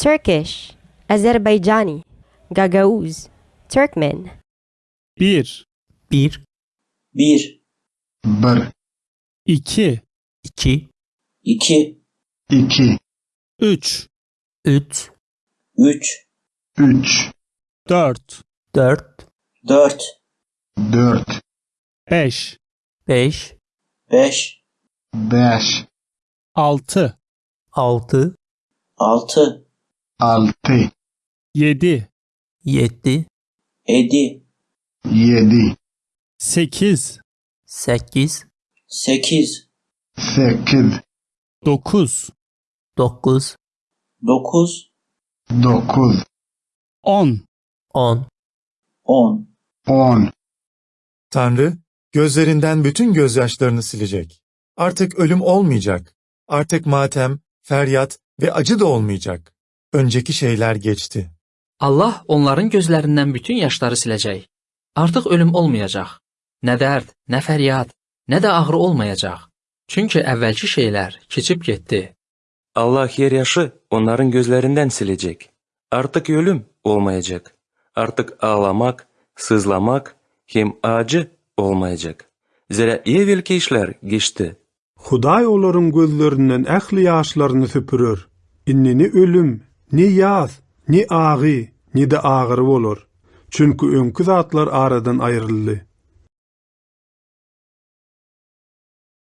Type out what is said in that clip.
Turkish, Azerbaijani, Gagauz, Turkmen, 1, 1, 1, 1, 2, 2, 2, 2, 3, 3, 3, 3, 4, 4, 4, 4, 5, 5, 5, 5, 6, 6, 6, 6, 7, 7, 7, 7, 8, 8, 8, 8, 9, 9, 9, 9, 10, 10, 10. 10. Tanrı, gözlerinden bütün gözyaşlarını silecek. Artık ölüm olmayacak. Artık matem, feryat ve acı da olmayacak. Önceki şeyler geçti. Allah onların gözlərindən bütün yaşları siləcək. Artıq ölüm olmayacaq. Nə dərd, nə fəryad, nə də ağrı olmayacaq. Çünki əvvəlki şeylər keçib getdi. Allah yer yaşı onların gözlerinden silecek. Artık ölüm olmayacak. Artık ağlamak, sızlamak hem acı olmayacak. Zira evvelki işler geçti. Hudaý olaryň gözlerinden ähli ýaşlaryny süpürür. Innini ölüm, Ni yaz, ni ağı, ni de ağır olur. Çünkü önkü zatlar aradan ayrıldı.